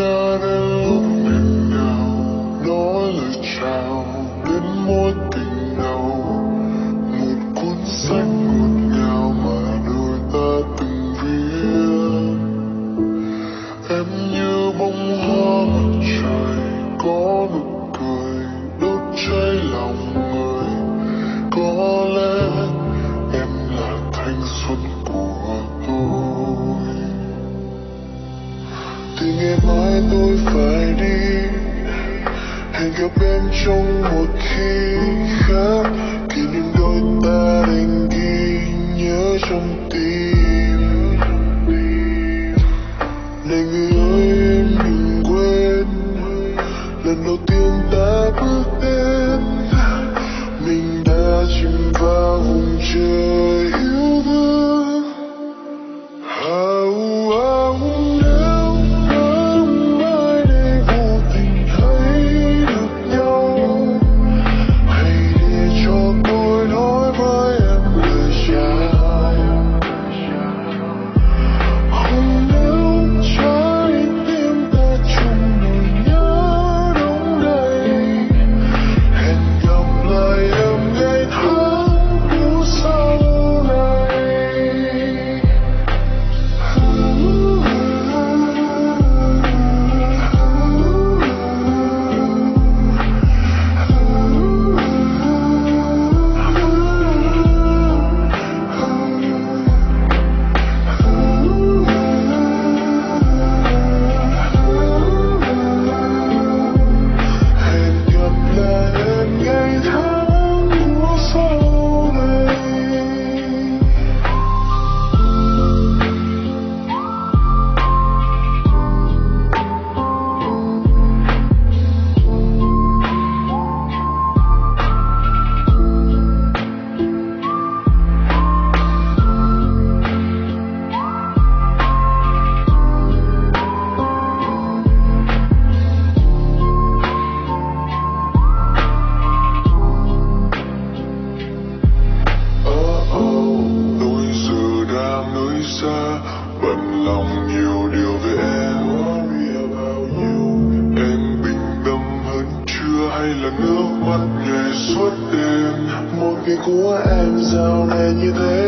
not alone now, nor the child. mãi tôi phải đi. Hẹn gặp em trong một khi khác. Kỷ niệm đôi ta đành ghi nhớ trong tim. của em sao nên như thế